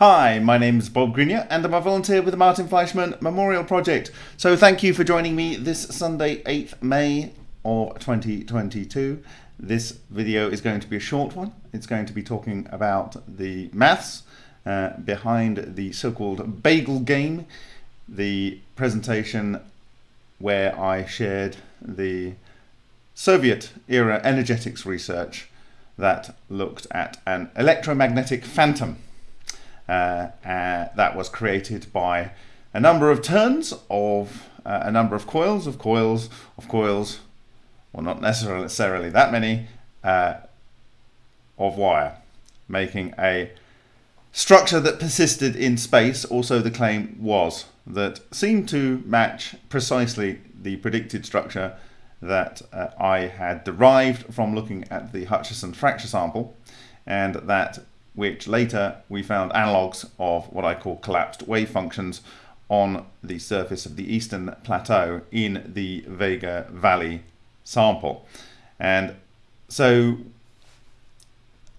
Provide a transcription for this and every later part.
Hi, my name is Bob Greenyer and I'm a volunteer with the Martin Fleischmann Memorial Project. So thank you for joining me this Sunday 8th May of 2022. This video is going to be a short one. It's going to be talking about the maths uh, behind the so-called bagel game, the presentation where I shared the Soviet era energetics research that looked at an electromagnetic phantom that was created by a number of turns of uh, a number of coils of coils of coils, well not necessarily that many, uh, of wire, making a structure that persisted in space, also the claim was, that seemed to match precisely the predicted structure that uh, I had derived from looking at the Hutchison fracture sample and that which later we found analogues of what I call collapsed wave functions on the surface of the eastern plateau in the Vega Valley sample. And so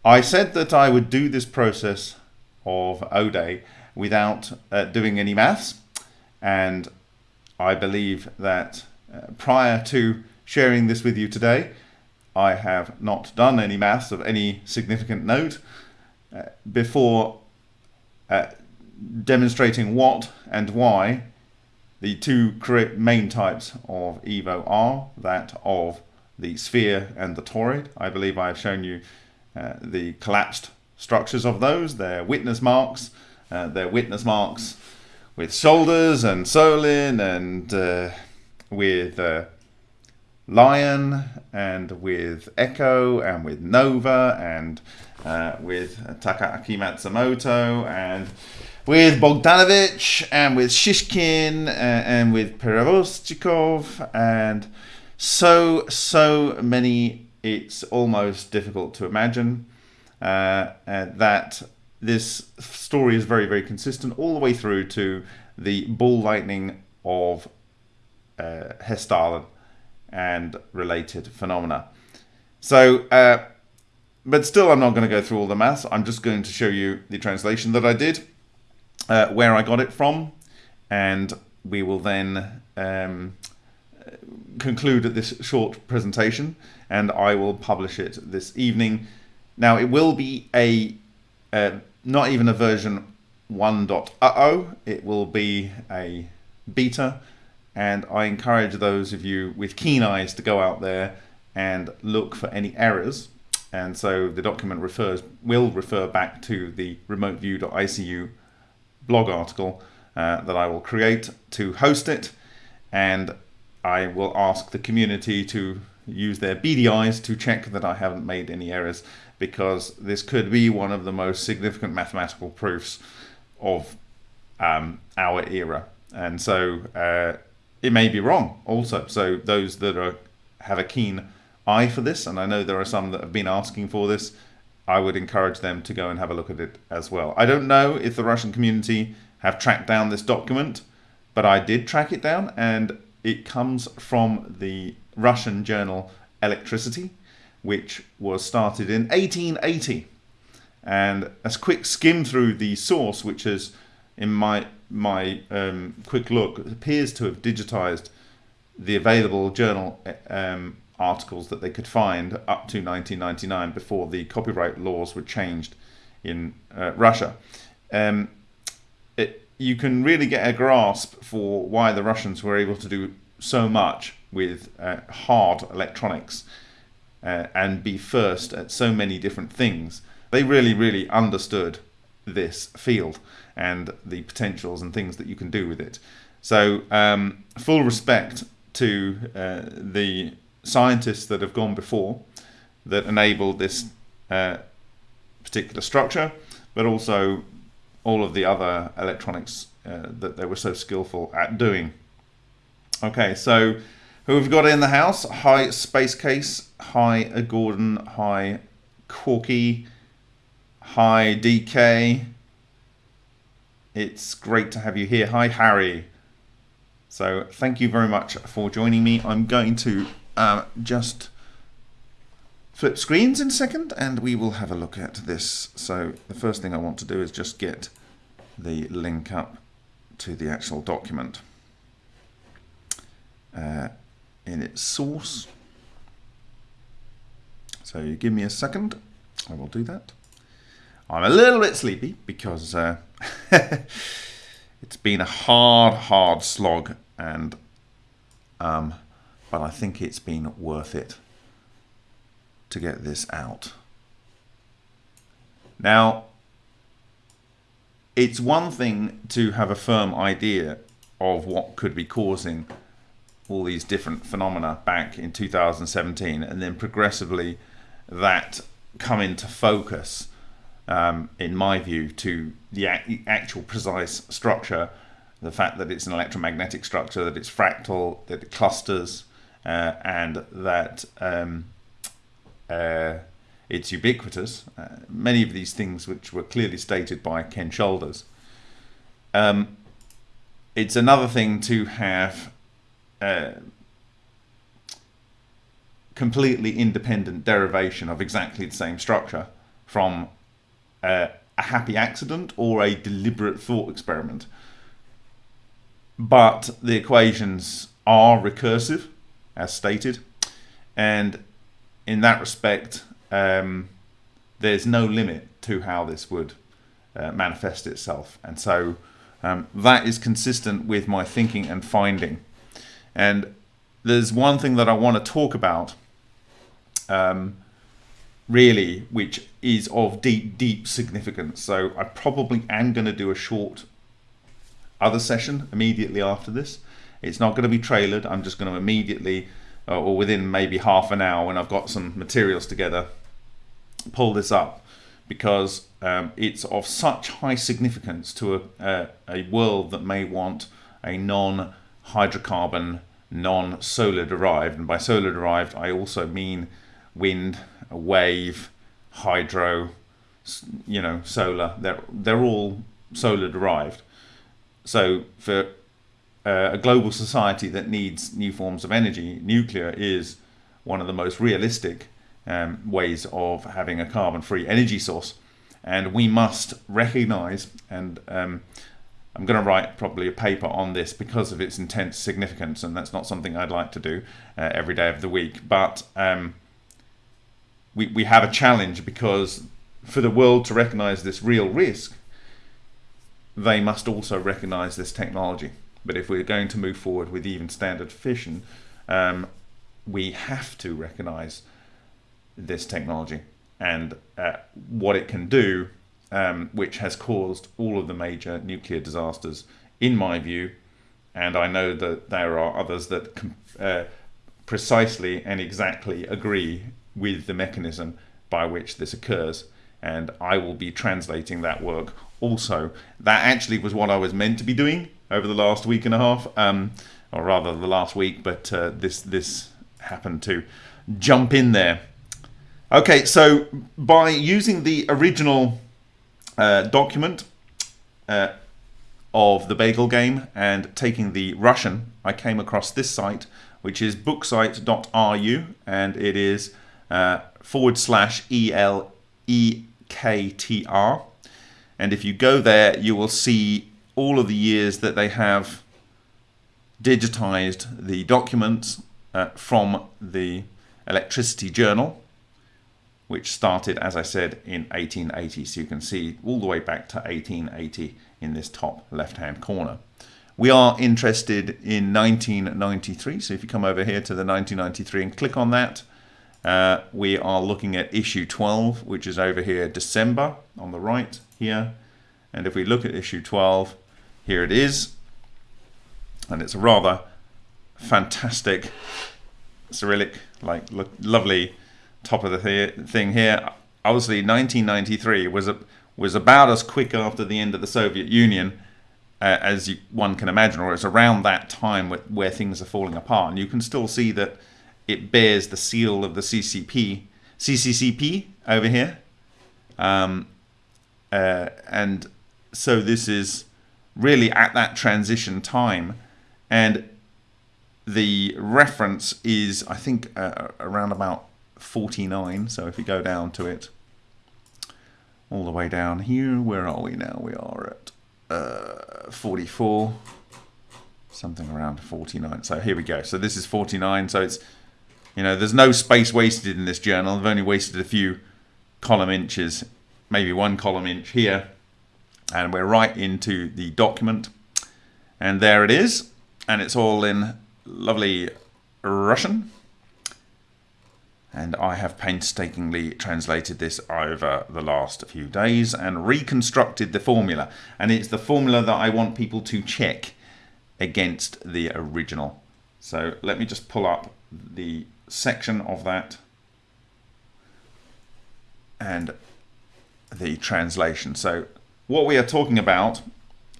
I said that I would do this process of ODE without uh, doing any maths and I believe that uh, prior to sharing this with you today I have not done any maths of any significant note before uh, demonstrating what and why the two main types of EVO are, that of the sphere and the toroid. I believe I have shown you uh, the collapsed structures of those, their witness marks, uh, their witness marks with shoulders and Solin and uh, with uh, Lion and with Echo and with Nova and uh, with Takaaki Matsumoto and with Bogdanovich and with Shishkin and, uh, and with Perevoschikov and so, so many, it's almost difficult to imagine uh, uh, that this story is very, very consistent all the way through to the ball lightning of uh, Hessdalen and related phenomena. So, uh, but still, I'm not going to go through all the maths. I'm just going to show you the translation that I did, uh, where I got it from, and we will then um, conclude this short presentation, and I will publish it this evening. Now, it will be a uh, not even a version 1.0, it will be a beta, and I encourage those of you with keen eyes to go out there and look for any errors and so the document refers will refer back to the remoteview.icu blog article uh, that I will create to host it. And I will ask the community to use their eyes to check that I haven't made any errors because this could be one of the most significant mathematical proofs of um, our era. And so uh, it may be wrong also. So those that are have a keen eye for this, and I know there are some that have been asking for this, I would encourage them to go and have a look at it as well. I don't know if the Russian community have tracked down this document, but I did track it down, and it comes from the Russian journal Electricity, which was started in 1880. And a quick skim through the source, which is in my my um, quick look, appears to have digitized the available journal um, articles that they could find up to 1999 before the copyright laws were changed in uh, Russia. Um, it, you can really get a grasp for why the Russians were able to do so much with uh, hard electronics uh, and be first at so many different things. They really, really understood this field and the potentials and things that you can do with it. So um, full respect to uh, the scientists that have gone before that enabled this uh, particular structure, but also all of the other electronics uh, that they were so skillful at doing. Okay, so who have got in the house? Hi Space Case, hi Gordon, hi Corky, hi DK. It's great to have you here. Hi Harry. So thank you very much for joining me. I'm going to uh, just flip screens in a second and we will have a look at this. So the first thing I want to do is just get the link up to the actual document uh, in its source. So you give me a second, I will do that. I'm a little bit sleepy because uh, it's been a hard, hard slog, and um, but I think it's been worth it to get this out. Now, it's one thing to have a firm idea of what could be causing all these different phenomena back in 2017 and then progressively that come into focus um, in my view to the actual precise structure the fact that it's an electromagnetic structure that it's fractal that it clusters uh, and that um, uh, it's ubiquitous. Uh, many of these things which were clearly stated by Ken Shoulders. Um, it's another thing to have uh, completely independent derivation of exactly the same structure from uh, a happy accident or a deliberate thought experiment. But the equations are recursive, as stated, and in that respect, um, there's no limit to how this would uh, manifest itself. And so um, that is consistent with my thinking and finding. And there's one thing that I want to talk about, um, really, which is of deep, deep significance. So I probably am going to do a short other session immediately after this. It's not going to be trailered. I'm just going to immediately uh, or within maybe half an hour when I've got some materials together, pull this up because um, it's of such high significance to a, a, a world that may want a non-hydrocarbon, non-solar derived, and by solar derived I also mean wind, wave, hydro, you know, solar. They're they're all solar derived. So for uh, a global society that needs new forms of energy, nuclear is one of the most realistic um, ways of having a carbon-free energy source. And we must recognize, and um, I'm going to write probably a paper on this because of its intense significance, and that's not something I'd like to do uh, every day of the week. But um, we, we have a challenge because for the world to recognize this real risk, they must also recognize this technology. But if we're going to move forward with even standard fission, um, we have to recognize this technology and uh, what it can do, um, which has caused all of the major nuclear disasters, in my view. And I know that there are others that uh, precisely and exactly agree with the mechanism by which this occurs. And I will be translating that work also. That actually was what I was meant to be doing over the last week and a half, um, or rather the last week, but uh, this this happened to jump in there. Okay, so by using the original uh, document uh, of the Bagel game and taking the Russian, I came across this site, which is booksite.ru, and it is uh, forward slash E L E K T R. And if you go there, you will see all of the years that they have digitized the documents uh, from the electricity journal which started as I said in 1880 so you can see all the way back to 1880 in this top left hand corner. We are interested in 1993 so if you come over here to the 1993 and click on that uh, we are looking at issue 12 which is over here December on the right here. And if we look at issue 12 here it is. And it's a rather fantastic Cyrillic, like look, lovely top of the th thing here. Obviously, 1993 was a, was about as quick after the end of the Soviet Union uh, as you, one can imagine, or it's around that time where, where things are falling apart. And you can still see that it bears the seal of the CCP, CCCP over here. Um, uh, and so this is really at that transition time. And the reference is, I think, uh, around about 49. So if you go down to it, all the way down here, where are we now? We are at uh, 44, something around 49. So here we go. So this is 49. So it's, you know, there's no space wasted in this journal. I've only wasted a few column inches, maybe one column inch here. And we're right into the document. And there it is. And it's all in lovely Russian. And I have painstakingly translated this over the last few days and reconstructed the formula. And it's the formula that I want people to check against the original. So let me just pull up the section of that and the translation. So what we are talking about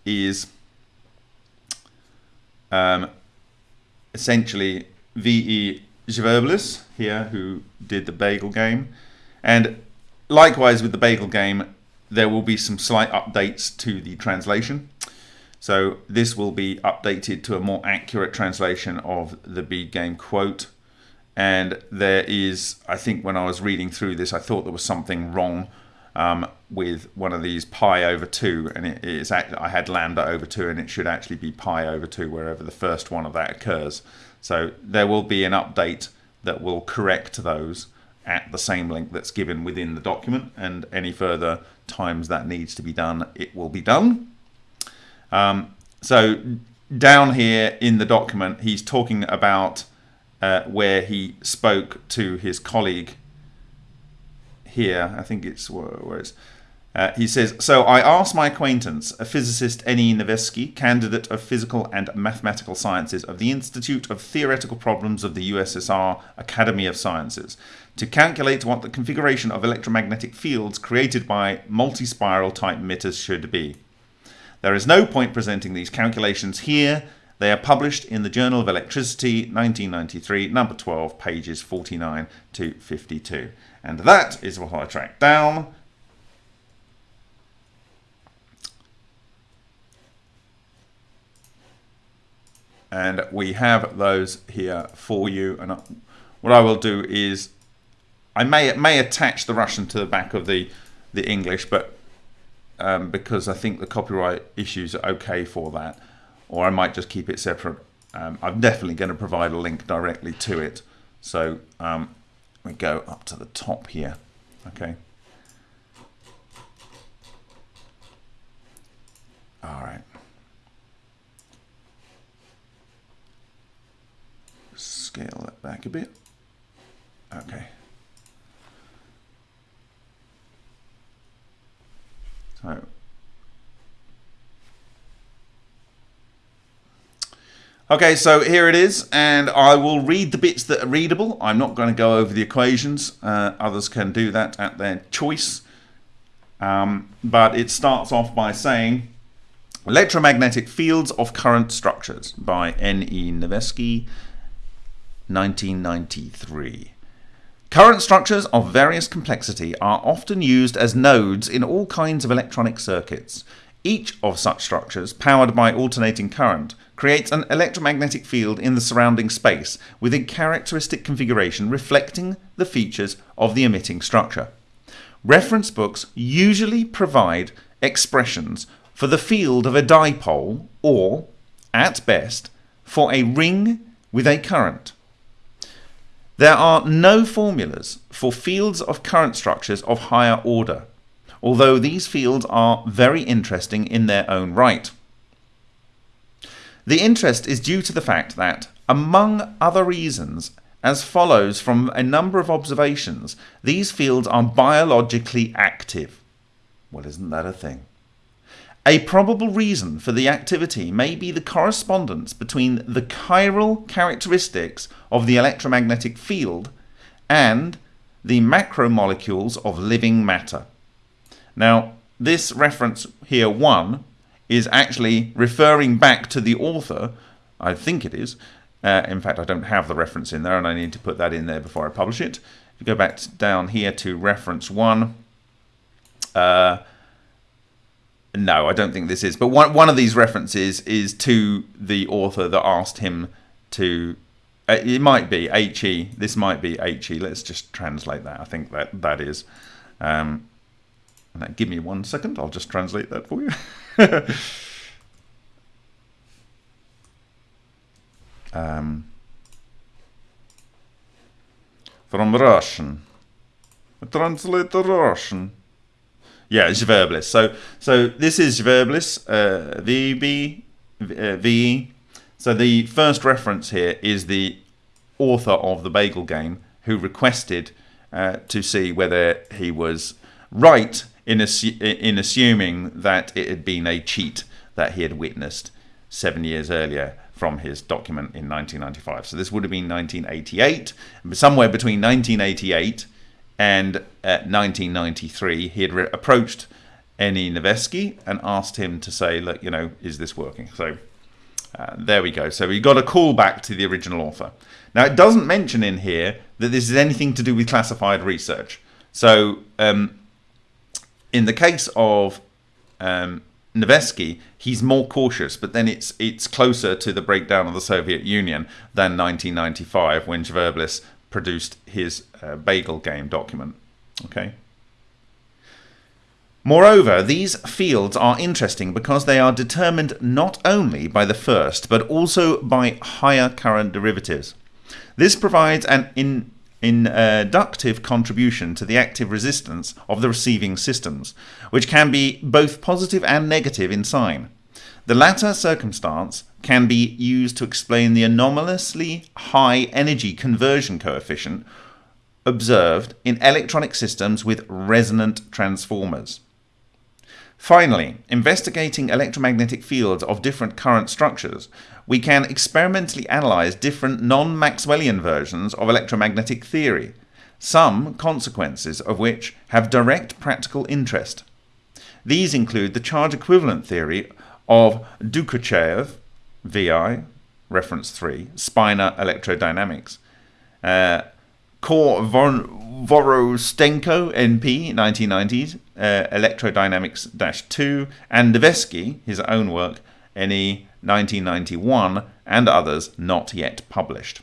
is um, essentially V.E. Zverblis here, who did the Bagel game. And likewise with the Bagel game, there will be some slight updates to the translation. So this will be updated to a more accurate translation of the bead game quote. And there is, I think when I was reading through this, I thought there was something wrong um, with one of these pi over 2 and it is I had lambda over 2 and it should actually be pi over 2 wherever the first one of that occurs. So there will be an update that will correct those at the same link that's given within the document and any further times that needs to be done it will be done. Um, so down here in the document he's talking about uh, where he spoke to his colleague here I think it's where it's uh, he says, So I asked my acquaintance, a physicist Eni Nevesky, candidate of physical and mathematical sciences of the Institute of Theoretical Problems of the USSR Academy of Sciences, to calculate what the configuration of electromagnetic fields created by multi-spiral type emitters should be. There is no point presenting these calculations here. They are published in the Journal of Electricity, 1993, number 12, pages 49 to 52. And that is what I tracked down. And we have those here for you. And what I will do is I may may attach the Russian to the back of the the English but um, because I think the copyright issues are okay for that or I might just keep it separate um, I'm definitely going to provide a link directly to it so um, we go up to the top here okay all right scale that back a bit. Okay. So Okay, so here it is, and I will read the bits that are readable. I'm not going to go over the equations. Uh, others can do that at their choice. Um, but it starts off by saying Electromagnetic Fields of Current Structures by N.E. Nevesky 1993. Current structures of various complexity are often used as nodes in all kinds of electronic circuits. Each of such structures, powered by alternating current, creates an electromagnetic field in the surrounding space with a characteristic configuration reflecting the features of the emitting structure. Reference books usually provide expressions for the field of a dipole or, at best, for a ring with a current. There are no formulas for fields of current structures of higher order, although these fields are very interesting in their own right. The interest is due to the fact that, among other reasons, as follows from a number of observations, these fields are biologically active. Well, isn't that a thing? A probable reason for the activity may be the correspondence between the chiral characteristics of the electromagnetic field and the macromolecules of living matter. Now, this reference here, 1, is actually referring back to the author, I think it is. Uh, in fact, I don't have the reference in there, and I need to put that in there before I publish it. If you go back down here to reference 1, uh, no, I don't think this is. But one one of these references is to the author that asked him to. Uh, it might be he. This might be he. Let's just translate that. I think that that is. Um, give me one second, I'll just translate that for you. um, from Russian. Translate the Russian. Yeah, Zverblis. So, so this is Zverblis, uh, VB, uh, VE. So the first reference here is the author of the Bagel Game who requested uh, to see whether he was right in, assu- in assuming that it had been a cheat that he had witnessed seven years earlier from his document in 1995. So this would have been 1988. Somewhere between 1988 and uh, 1993, he had approached Eni Nevesky and asked him to say, look, you know, is this working? So uh, there we go. So we got a call back to the original author. Now, it doesn't mention in here that this is anything to do with classified research. So um, in the case of um, Nevesky, he's more cautious, but then it's it's closer to the breakdown of the Soviet Union than 1995 when Zverblis produced his uh, Bagel game document. Okay. Moreover, these fields are interesting because they are determined not only by the first, but also by higher current derivatives. This provides an in inductive uh, contribution to the active resistance of the receiving systems, which can be both positive and negative in sign. The latter circumstance can be used to explain the anomalously high energy conversion coefficient observed in electronic systems with resonant transformers. Finally, investigating electromagnetic fields of different current structures, we can experimentally analyze different non-Maxwellian versions of electromagnetic theory, some consequences of which have direct practical interest. These include the charge equivalent theory of Dukochev, VI, reference 3, Spinor electrodynamics, uh, Kor Vorostenko, NP, 1990s, uh, Electrodynamics-2, and Nevesky, his own work, NE 1991, and others not yet published.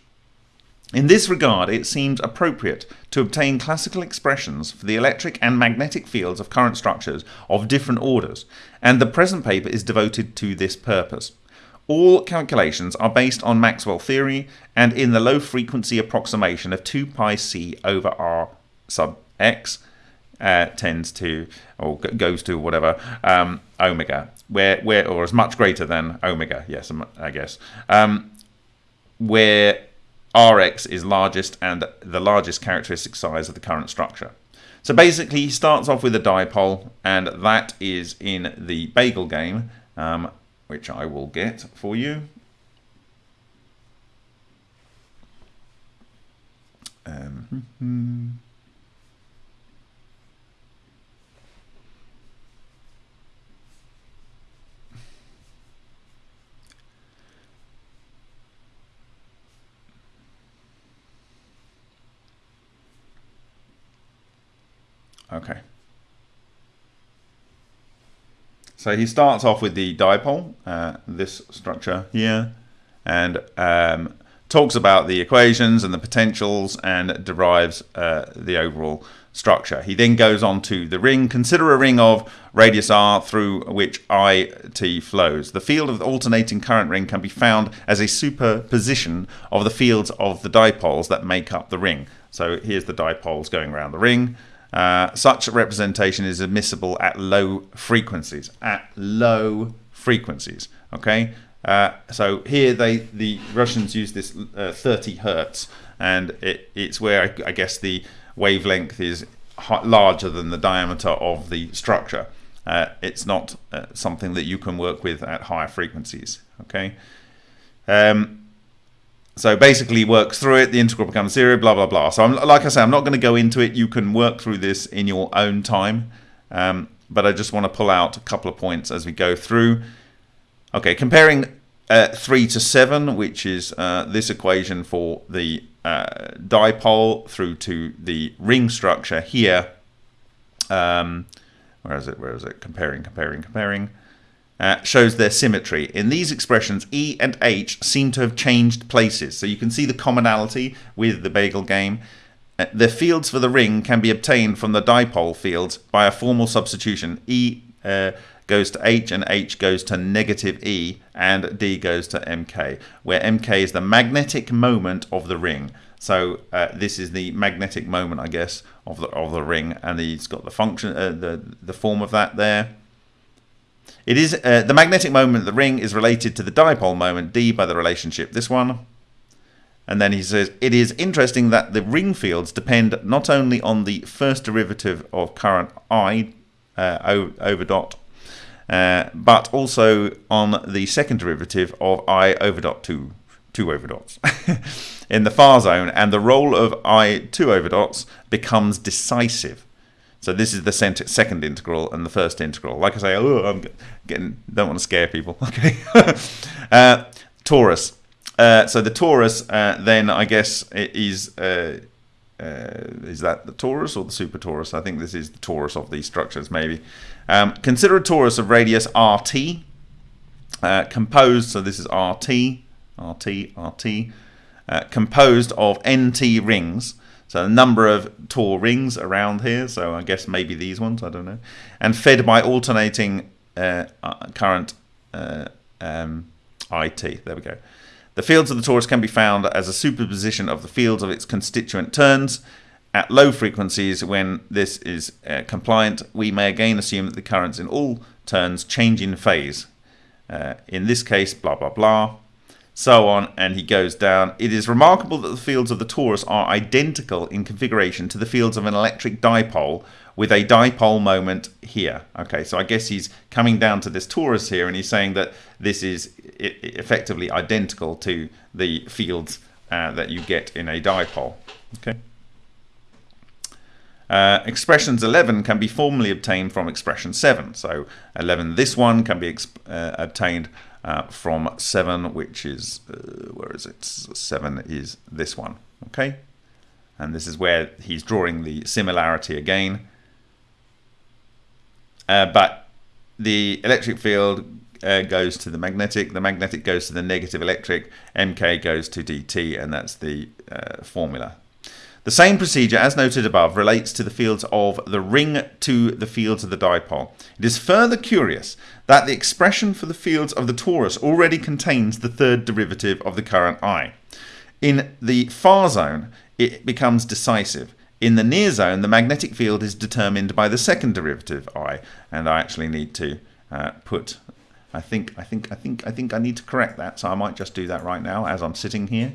In this regard, it seems appropriate to obtain classical expressions for the electric and magnetic fields of current structures of different orders, and the present paper is devoted to this purpose. All calculations are based on Maxwell theory and in the low frequency approximation of 2 pi c over r sub x uh, tends to or goes to whatever um, omega, where where or is much greater than omega. Yes, I guess um, where Rx is largest and the largest characteristic size of the current structure. So basically, he starts off with a dipole, and that is in the bagel game, um, which I will get for you. Um, Okay. So he starts off with the dipole, uh, this structure here, and um, talks about the equations and the potentials and derives uh, the overall structure. He then goes on to the ring. Consider a ring of radius r through which IT flows. The field of the alternating current ring can be found as a superposition of the fields of the dipoles that make up the ring. So here's the dipoles going around the ring. Uh, such representation is admissible at low frequencies. At low frequencies, okay. Uh, so here they the Russians use this uh, 30 hertz, and it, it's where I, I, guess the wavelength is larger than the diameter of the structure. Uh, it's not uh, something that you can work with at higher frequencies. Okay. Um, so basically works through it, the integral becomes zero, blah, blah, blah. So I'm, like I say, I'm not going to go into it. You can work through this in your own time. Um, but I just want to pull out a couple of points as we go through. Okay, comparing uh, 3 to 7, which is uh, this equation for the uh, dipole through to the ring structure here. Um, where is it? Where is it? Comparing, comparing, comparing uh, shows their symmetry. In these expressions, E and H seem to have changed places. So you can see the commonality with the bagel game. Uh, the fields for the ring can be obtained from the dipole fields by a formal substitution. E uh, goes to H and H goes to negative E and D goes to MK, where MK is the magnetic moment of the ring. So uh, this is the magnetic moment, I guess, of the of the ring, and he's got the function, uh, the the form of that there. It is uh, the magnetic moment of the ring is related to the dipole moment D by the relationship this one. And then he says, it is interesting that the ring fields depend not only on the first derivative of current I uh, over dot, uh, but also on the second derivative of I over dot 2, 2 over dots, in the far zone, and the role of I 2 over dots becomes decisive. So this is the second integral and the first integral. Like I say, oh, I'm getting, don't want to scare people. Okay. uh, torus. Uh, so the torus, uh, then I guess is uh, uh, is that the torus or the super torus? I think this is the torus of these structures, maybe. Um, consider a torus of radius RT, uh, composed. So this is RT, RT, RT, composed of NT rings. So a number of Tor rings around here. So I guess maybe these ones. I don't know. And fed by alternating current um, IT. There we go. The fields of the torus can be found as a superposition of the fields of its constituent turns. At low frequencies, when this is uh, compliant, we may again assume that the currents in all turns change in phase. Uh, in this case, blah, blah, blah, so on, and he goes down. It is remarkable that the fields of the torus are identical in configuration to the fields of an electric dipole, with a dipole moment here. Okay, so I guess he's coming down to this torus here and he's saying that this is effectively identical to the fields uh, that you get in a dipole. Okay. Uh, expressions 11 can be formally obtained from expression 7. So 11, this one can be uh, obtained uh, from 7, which is, uh, where is it? 7 is this one. Okay. And this is where he's drawing the similarity again. Uh, but the electric field uh, goes to the magnetic, the magnetic goes to the negative electric, MK goes to DT, and that's the uh, formula. The same procedure, as noted above, relates to the fields of the ring to the fields of the dipole. It is further curious that the expression for the fields of the torus already contains the third derivative of the current I. In the far zone, it becomes decisive. In the near zone, the magnetic field is determined by the second derivative I, and I actually need to uh, put. I think I think I think I think I need to correct that, so I might just do that right now as I'm sitting here.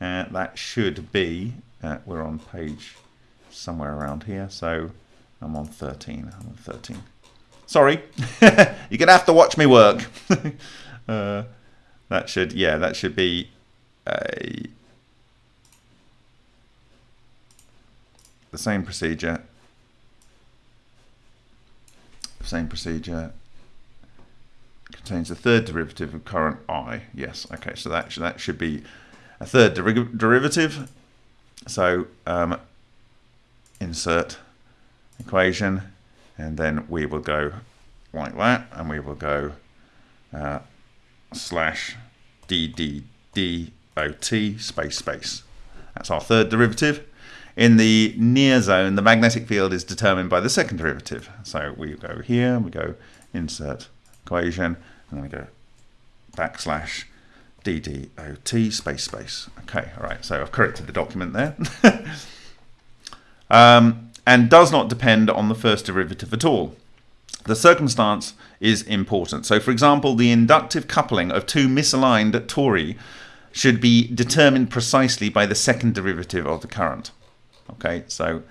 Uh, that should be. Uh, we're on page somewhere around here, so I'm on 13. I'm on 13. Sorry, you're gonna have to watch me work. Uh, that should yeah, that should be a the same procedure, same procedure contains the third derivative of current I. Yes, okay, so that, that should be a third der derivative. So um, insert equation, and then we will go like that, and we will go uh, slash d d space space. That's our third derivative. In the near zone, the magnetic field is determined by the second derivative. So we go here, we go insert equation, and then we go backslash ddot space space. Okay, all right, so I've corrected the document there. um, and does not depend on the first derivative at all. The circumstance is important. So for example, the inductive coupling of two misaligned tori should be determined precisely by the second derivative of the current. Okay, so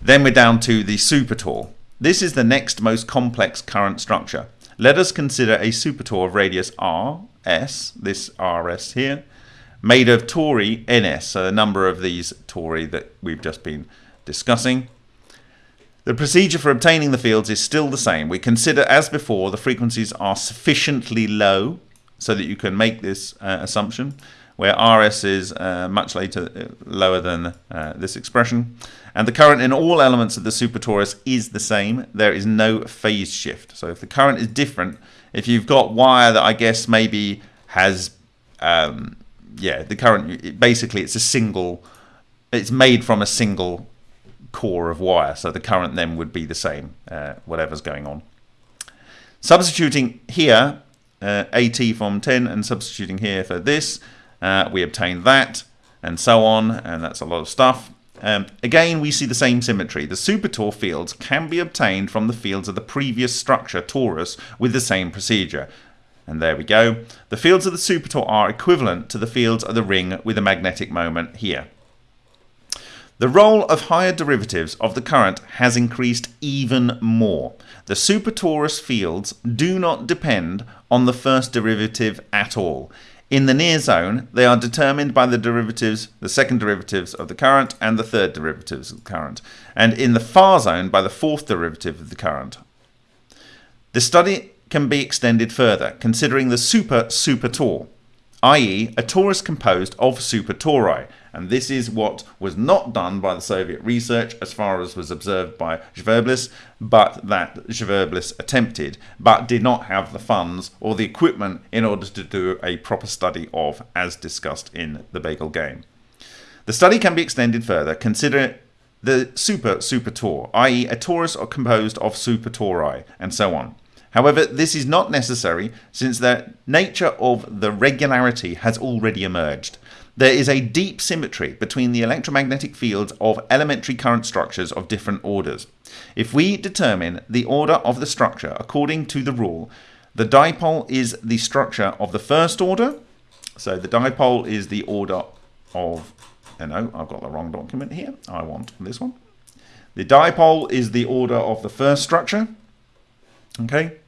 then we're down to the super supertor. This is the next most complex current structure. Let us consider a supertor of radius r, s, this rs here, made of tori ns, so the number of these tori that we've just been discussing. The procedure for obtaining the fields is still the same. We consider, as before, the frequencies are sufficiently low so that you can make this uh, assumption where RS is uh, much later uh, lower than uh, this expression. And the current in all elements of the supertorus is the same. There is no phase shift. So if the current is different, if you've got wire that I guess maybe has, um, yeah, the current, basically it's a single it's made from a single core of wire, so the current then would be the same, uh, whatever's going on. Substituting here, uh, AT from 10, and substituting here for this, uh, we obtain that, and so on, and that's a lot of stuff. Um, again, we see the same symmetry. The supertor fields can be obtained from the fields of the previous structure, torus, with the same procedure. And there we go. The fields of the supertor are equivalent to the fields of the ring with a magnetic moment here. The role of higher derivatives of the current has increased even more. The supertorus fields do not depend on the first derivative at all. In the near zone, they are determined by the derivatives, the second derivatives of the current and the third derivatives of the current, and in the far zone by the fourth derivative of the current. The study can be extended further, considering the super supertor, i.e. a torus composed of super supertori, and this is what was not done by the Soviet research as far as was observed by Zverblis, but that Zverblis attempted, but did not have the funds or the equipment in order to do a proper study of, as discussed in the Bagel game. The study can be extended further. Consider the super super supertor, i.e. a torus composed of super supertori, and so on. However, this is not necessary since the nature of the regularity has already emerged. There is a deep symmetry between the electromagnetic fields of elementary current structures of different orders. If we determine the order of the structure according to the rule, the dipole is the structure of the first order. So the dipole is the order of, oh no, I've got the wrong document here. I want this one. The dipole is the order of the first structure. Okay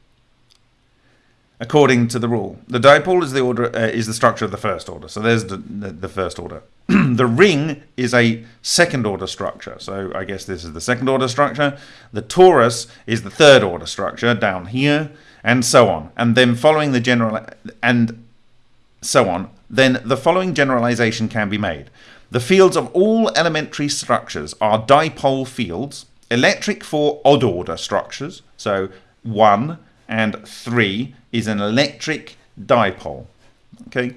according to the rule. The dipole is the order uh, is the structure of the first order. So there's the, the, the first order. the ring is a second order structure. So I guess this is the second order structure. The torus is the third order structure down here and so on. And then following the general and so on, then the following generalization can be made. The fields of all elementary structures are dipole fields, electric for odd order structures, so 1 and 3 is an electric dipole. Okay?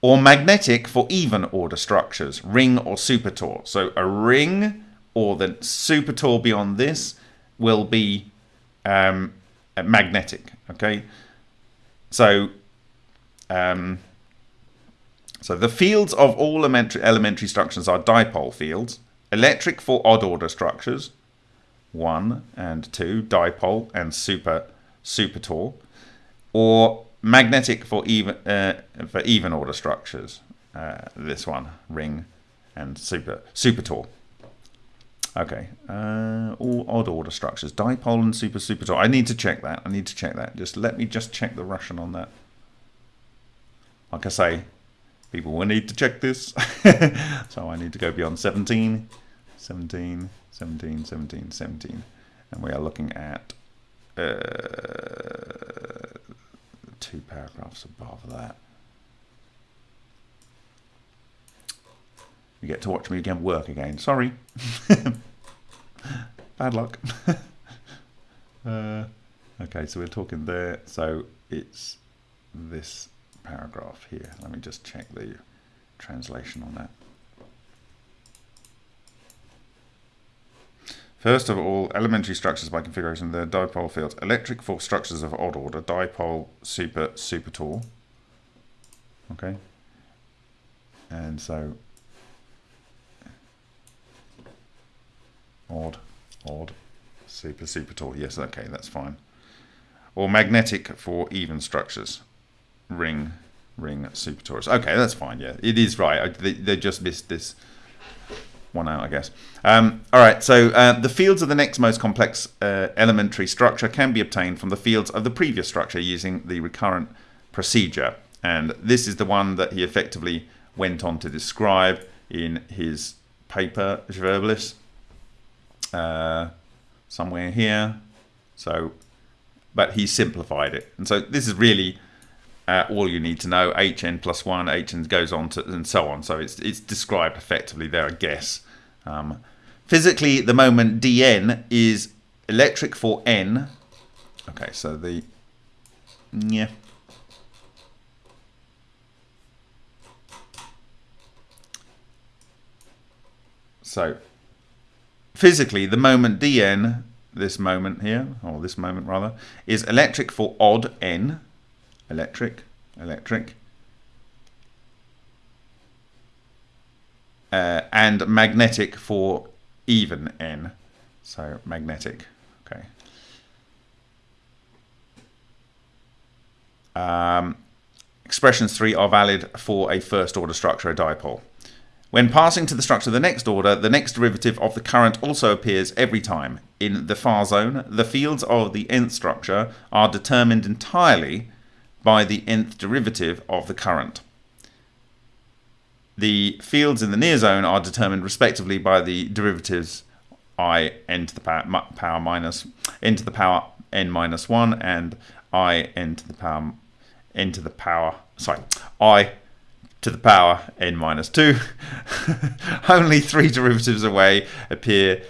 Or magnetic for even order structures, ring or supertor. So a ring or the supertor beyond this will be um, magnetic. Okay? So um, so the fields of all elementary, elementary structures are dipole fields. Electric for odd order structures, 1 and 2, dipole and super supertor, or magnetic for even uh, for even order structures. Uh, this one, ring and super supertor. Okay, uh, all odd order structures, dipole and super supertor. I need to check that. I need to check that. Just let me just check the Russian on that. Like I say, people will need to check this. so I need to go beyond 17, 17, 17, 17, 17. And we are looking at uh, two paragraphs above that. You get to watch me again work again. Sorry. Bad luck. uh, okay, so we're talking there. So it's this paragraph here. Let me just check the translation on that. First of all, elementary structures by configuration, the dipole fields. Electric for structures of odd order, dipole, super, supertor. Okay. And so, odd, odd, super, supertor. Yes, okay, that's fine. Or magnetic for even structures. Ring, ring, supertorus. Okay, that's fine, yeah. It is right. I, they, they just missed this one out, I guess. Um, all right, so uh, the fields of the next most complex uh, elementary structure can be obtained from the fields of the previous structure using the recurrent procedure. And this is the one that he effectively went on to describe in his paper, Zverblis, uh, somewhere here. So, but he simplified it. And so this is really uh, all you need to know. hn plus 1, hn goes on to, and so on. So it's, it's described effectively there, I guess. Um, physically, the moment dn is electric for n. Okay, so the... Yeah. So physically, the moment dn, this moment here, or this moment rather, is electric for odd n, electric, electric, uh, and magnetic for even n. So magnetic, okay. Um, expressions 3 are valid for a first order structure, a dipole. When passing to the structure of the next order, the next derivative of the current also appears every time. In the far zone, the fields of the nth structure are determined entirely by the nth derivative of the current. The fields in the near zone are determined respectively by the derivatives i n to the power, power minus n to the power n minus 1 and i n to the power n to the power sorry i to the power n minus 2 only three derivatives away appear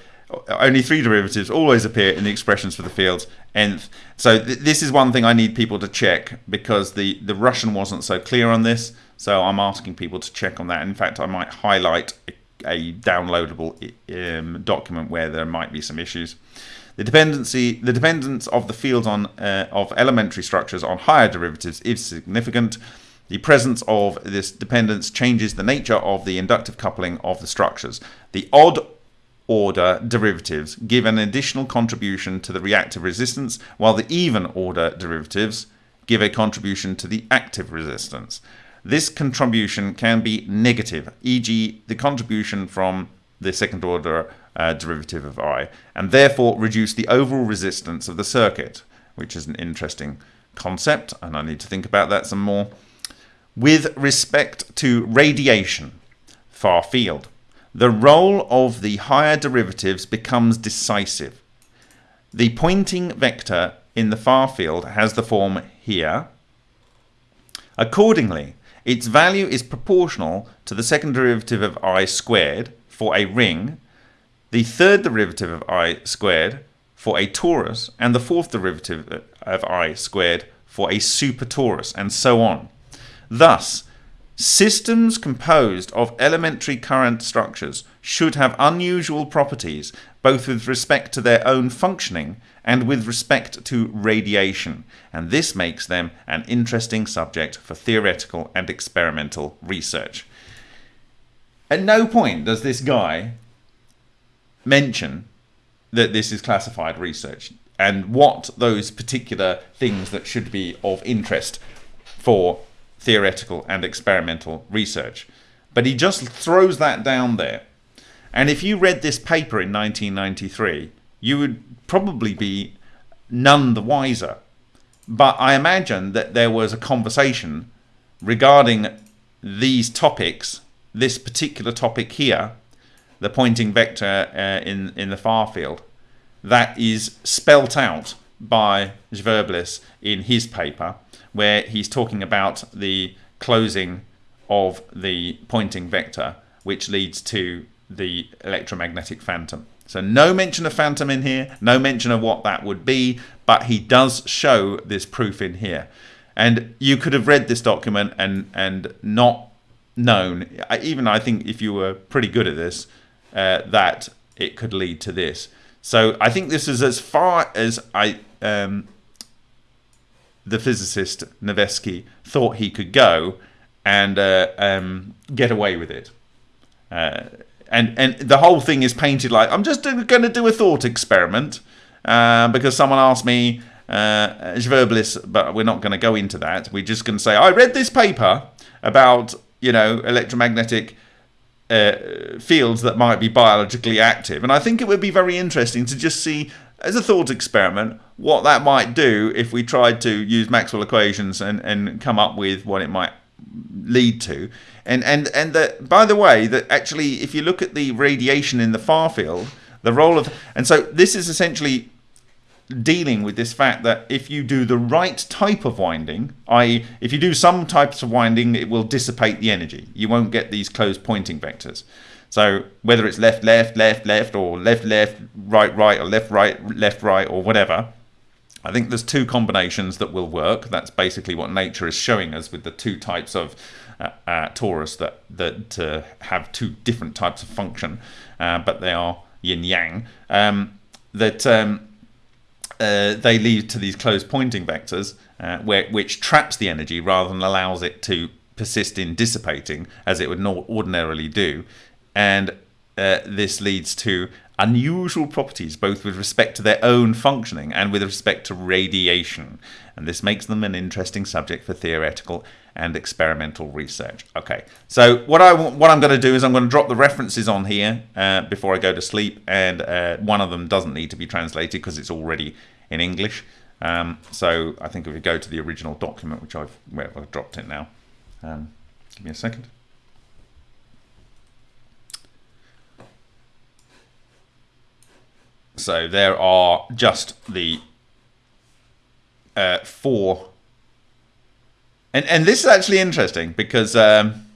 only three derivatives always appear in the expressions for the fields nth so th this is one thing i need people to check because the the russian wasn't so clear on this so i'm asking people to check on that in fact i might highlight a, a downloadable um, document where there might be some issues the dependency, the dependence of the fields on uh, of elementary structures on higher derivatives is significant. The presence of this dependence changes the nature of the inductive coupling of the structures. The odd order derivatives give an additional contribution to the reactive resistance, while the even order derivatives give a contribution to the active resistance. This contribution can be negative, e.g. the contribution from the second order uh, derivative of I, and therefore reduce the overall resistance of the circuit, which is an interesting concept, and I need to think about that some more. With respect to radiation, far field, the role of the higher derivatives becomes decisive. The Poynting vector in the far field has the form here. Accordingly, its value is proportional to the second derivative of i squared for a ring the third derivative of i squared for a torus, and the fourth derivative of i squared for a super torus, and so on. Thus, systems composed of elementary current structures should have unusual properties both with respect to their own functioning and with respect to radiation, and this makes them an interesting subject for theoretical and experimental research. At no point does this guy mention that this is classified research and what those particular things that should be of interest for theoretical and experimental research. But he just throws that down there. And if you read this paper in 1993, you would probably be none the wiser. But I imagine that there was a conversation regarding these topics, this particular topic here, the Poynting vector uh, in, in the far field, that is spelt out by Zverblis in his paper, where he's talking about the closing of the Poynting vector, which leads to the electromagnetic phantom. So no mention of phantom in here, no mention of what that would be, but he does show this proof in here. And you could have read this document and, and not known, even I think if you were pretty good at this, uh, that it could lead to this. So I think this is as far as I, um, the physicist Nevesky thought he could go and uh, um, get away with it. Uh, and and the whole thing is painted like I'm just going to do a thought experiment uh, because someone asked me uh, but we're not going to go into that. We're just going to say I read this paper about you know electromagnetic uh, fields that might be biologically active. And I think it would be very interesting to just see, as a thought experiment, what that might do if we tried to use Maxwell equations and, and come up with what it might lead to. And and and that by the way, that actually if you look at the radiation in the far field, the role of and so this is essentially dealing with this fact that if you do the right type of winding, i.e. if you do some types of winding, it will dissipate the energy. You won't get these closed Poynting vectors. So whether it's left, left, left, left, or left, left, right, right, or left, right, left, right, or whatever, I think there's two combinations that will work. That's basically what nature is showing us with the two types of uh, uh, torus that that uh, have two different types of function, uh, but they are yin yang. Um, that um, uh, they lead to these closed Poynting vectors, uh, where which traps the energy rather than allows it to persist in dissipating as it would ordinarily do, and this leads to unusual properties both with respect to their own functioning and with respect to radiation. And this makes them an interesting subject for theoretical and experimental research. Okay, so what I what I'm going to do is I'm going to drop the references on here uh, before I go to sleep, and uh, one of them doesn't need to be translated because it's already in English. Um, so I think if we go to the original document, which I've, well, I've dropped it now. Um, give me a second. So there are just the uh, four. And, and this is actually interesting because um,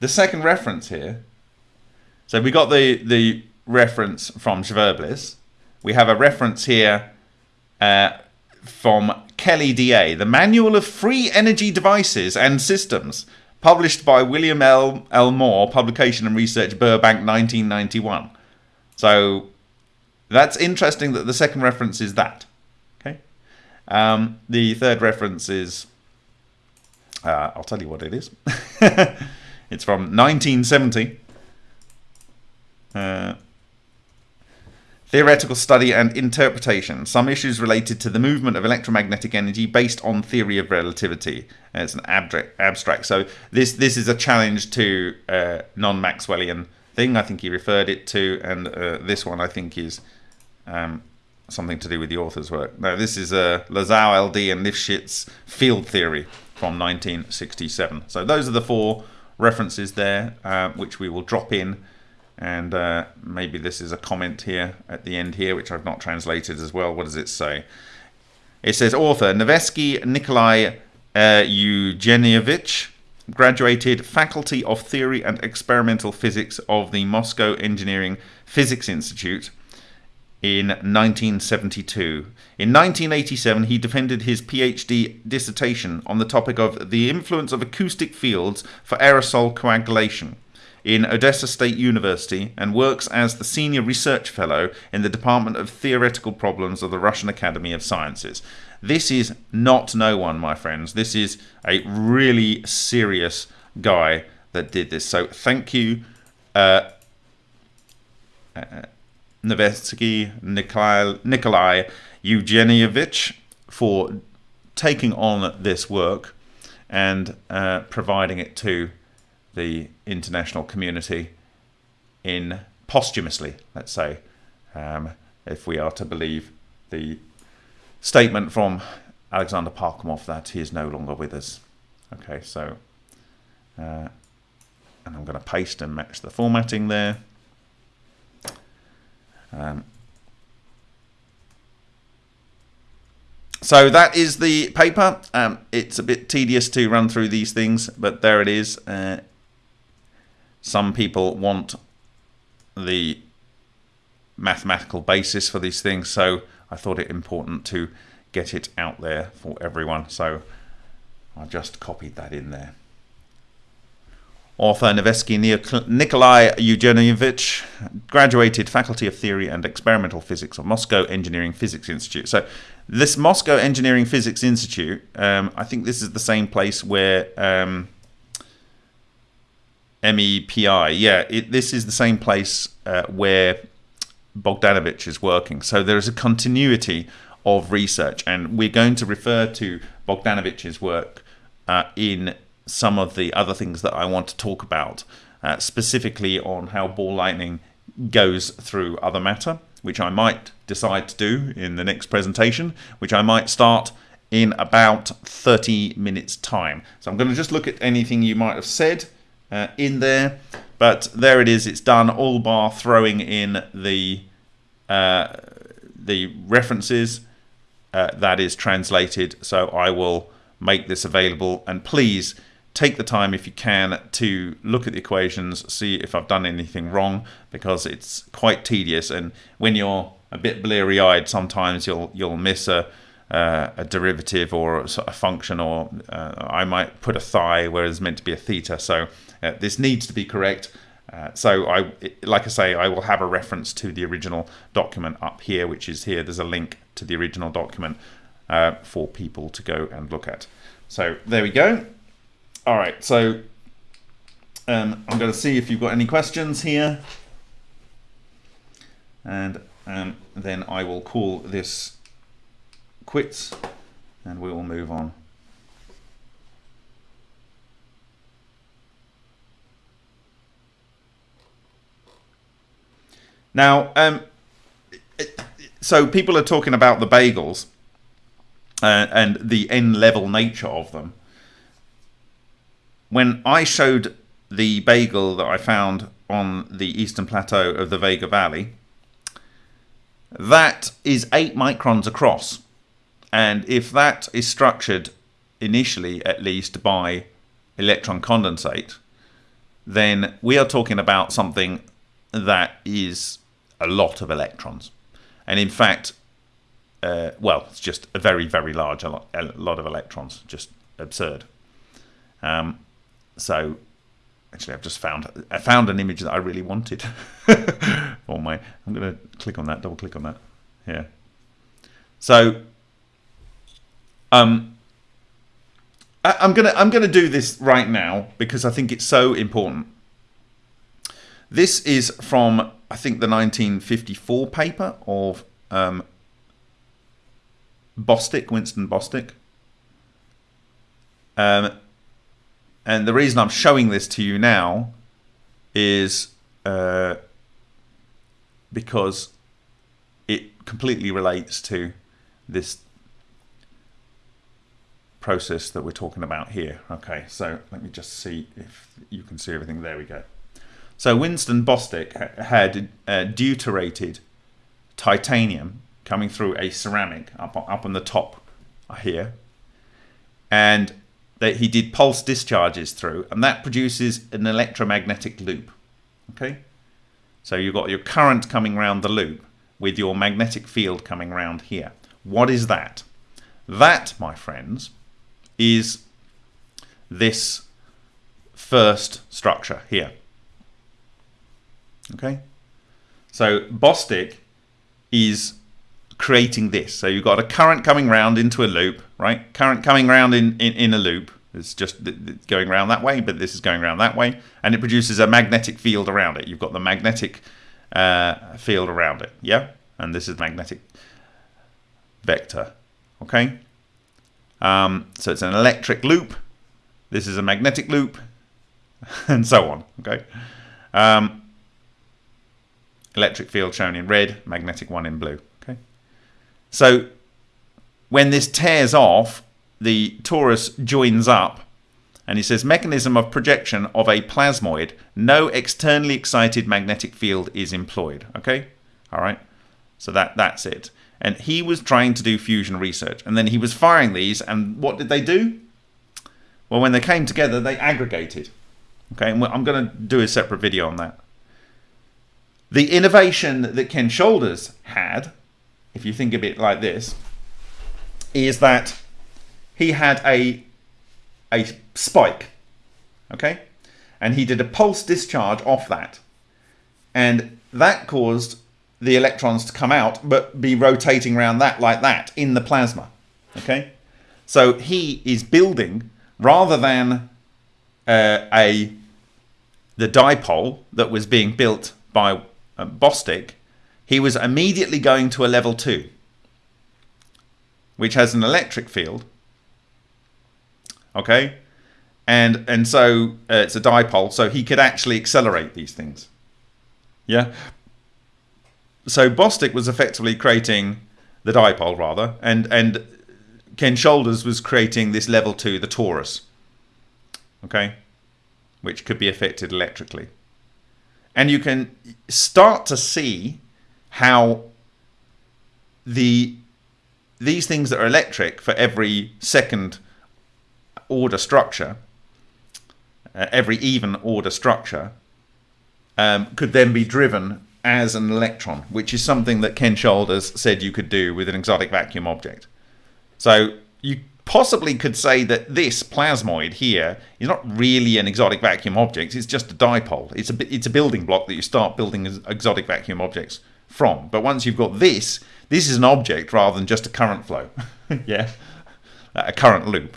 the second reference here. So we got the, the reference from Zverblis. We have a reference here uh, from Kelly DA, the Manual of Free Energy Devices and Systems, published by William L. L. Moore, Publication and Research, Burbank, 1991. So that's interesting that the second reference is that. Okay. Um, the third reference is, uh, I'll tell you what it is. it's from 1970. Uh, theoretical study and interpretation. Some issues related to the movement of electromagnetic energy based on theory of relativity. Uh, it's an abstract. So this this is a challenge to uh, non-Maxwellian thing. I think he referred it to, and uh, this one I think is um, something to do with the author's work. Now, this is uh, Landau, LD, and Lifshitz field theory from 1967. So those are the four references there, uh, which we will drop in. And uh, maybe this is a comment here at the end here, which I've not translated as well. What does it say? It says author Nevesky Nikolai uh, Eugenievich, graduated Faculty of Theory and Experimental Physics of the Moscow Engineering Physics Institute in 1972. In 1987, he defended his PhD dissertation on the topic of the influence of acoustic fields for aerosol coagulation in Odessa State University and works as the senior research fellow in the Department of Theoretical Problems of the Russian Academy of Sciences. This is not no one, my friends. This is a really serious guy that did this. So thank you. Uh, uh, Nevesky Nikolai, Nikolai Eugenievich for taking on this work and uh, providing it to the international community in posthumously, let's say, um, if we are to believe the statement from Alexander Parkhomov that he is no longer with us. Okay, so, uh, and I'm going to paste and match the formatting there. Um, so that is the paper. Um, it's a bit tedious to run through these things, but there it is. Uh, some people want the mathematical basis for these things, so I thought it important to get it out there for everyone. So I just copied that in there. Author Nevesky Nikolai Eugenievich graduated Faculty of Theory and Experimental Physics of Moscow Engineering Physics Institute. So, this Moscow Engineering Physics Institute, um, I think this is the same place where um, MEPI, yeah, it, this is the same place uh, where Bogdanovich is working. So, there is a continuity of research, and we're going to refer to Bogdanovich's work uh, in some of the other things that I want to talk about, uh, specifically on how ball lightning goes through other matter, which I might decide to do in the next presentation, which I might start in about 30 minutes time. So I'm going to just look at anything you might have said uh, in there, but there it is, it's done, all bar throwing in the, uh, the references uh, that is translated. So I will make this available and please take the time if you can to look at the equations, see if I've done anything wrong because it's quite tedious and when you're a bit bleary-eyed sometimes you'll you'll miss a uh, a derivative or a, function, or uh, I might put a phi where it's meant to be a theta. So uh, this needs to be correct. Uh, so I, like I say, I will have a reference to the original document up here, which is here. There's a link to the original document uh, for people to go and look at. So there we go. All right, so um, I'm going to see if you've got any questions here. And um, then I will call this quits and we will move on. Now, um, so people are talking about the bagels uh, and the n-level nature of them. When I showed the bagel that I found on the eastern plateau of the Vega Valley, that is 8 microns across. And if that is structured initially, at least, by electron condensate, then we are talking about something that is a lot of electrons. And in fact, uh, well, it's just a very, very large a lot, a lot of electrons, just absurd. Um, so actually I've just found I found an image that I really wanted for my I'm going to click on that double click on that. Here so um I, I'm gonna I'm gonna do this right now because I think it's so important. This is from I think the 1954 paper of um, Bostick Winston Bostick um, and the reason I'm showing this to you now is uh, because it completely relates to this process that we're talking about here. Okay, so let me just see if you can see everything. There we go. So Winston Bostick had uh, deuterated titanium coming through a ceramic up, up on the top here. And that he did pulse discharges through, and that produces an electromagnetic loop. Okay, so you've got your current coming around the loop with your magnetic field coming around here. What is that? That, my friends, is this first structure here. Okay, so Bostick is creating this. So you've got a current coming round into a loop, right? Current coming round in, in, in a loop. It's just going around that way, but this is going around that way. And it produces a magnetic field around it. You've got the magnetic uh, field around it, yeah? And this is magnetic vector, okay? Um, so it's an electric loop. This is a magnetic loop, and so on, okay? Um, electric field shown in red, magnetic one in blue. So when this tears off, the torus joins up and he says mechanism of projection of a plasmoid, no externally excited magnetic field is employed. Okay, all right. So that that's it. And he was trying to do fusion research, and then he was firing these. And what did they do? Well, when they came together, they aggregated. Okay, and I'm going to do a separate video on that. The innovation that Ken Shoulders had if you think of it like this, is that he had a a spike, okay, and he did a pulse discharge off that, and that caused the electrons to come out, but be rotating around that like that in the plasma, okay. So he is building rather than uh, a the dipole that was being built by uh, Bostick he was immediately going to a level 2, which has an electric field. Okay? And, and so uh, it's a dipole, so he could actually accelerate these things. Yeah? So Bostick was effectively creating the dipole, rather, and, and Ken Shoulders was creating this level 2, the torus. Okay? Which could be affected electrically. And you can start to see how the these things that are electric for every second order structure, uh, every even order structure, um, could then be driven as an electron, which is something that Ken Shoulders said you could do with an exotic vacuum object. So you possibly could say that this plasmoid here is not really an exotic vacuum object. It's just a dipole. It's a it's a building block that you start building exotic vacuum objects from. But once you've got this, this is an object rather than just a current flow. yeah, a current loop.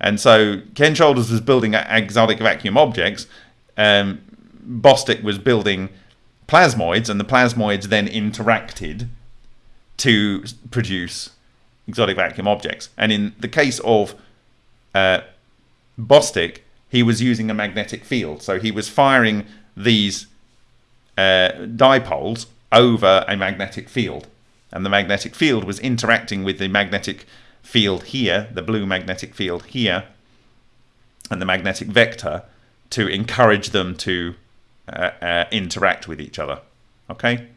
And so Ken Shoulders was building exotic vacuum objects. Um, Bostick was building plasmoids, and the plasmoids then interacted to produce exotic vacuum objects. And in the case of uh, Bostick, he was using a magnetic field. So he was firing these uh, dipoles over a magnetic field. And the magnetic field was interacting with the magnetic field here, the blue magnetic field here, and the magnetic vector to encourage them to uh, uh, interact with each other. Okay?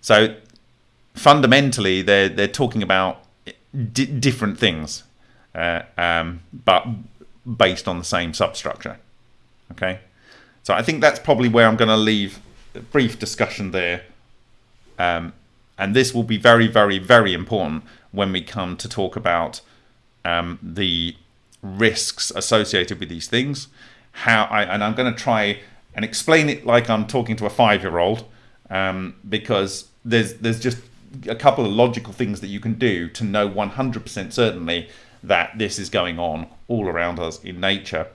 So fundamentally, they're, they're talking about different things, uh, um, but based on the same substructure. Okay? So I think that's probably where I'm going to leave a brief discussion there. Um, and this will be very, very, very important when we come to talk about um, the risks associated with these things. How I and I'm going to try and explain it like I'm talking to a five-year-old, um, because there's there's just a couple of logical things that you can do to know 100% certainly that this is going on all around us in nature.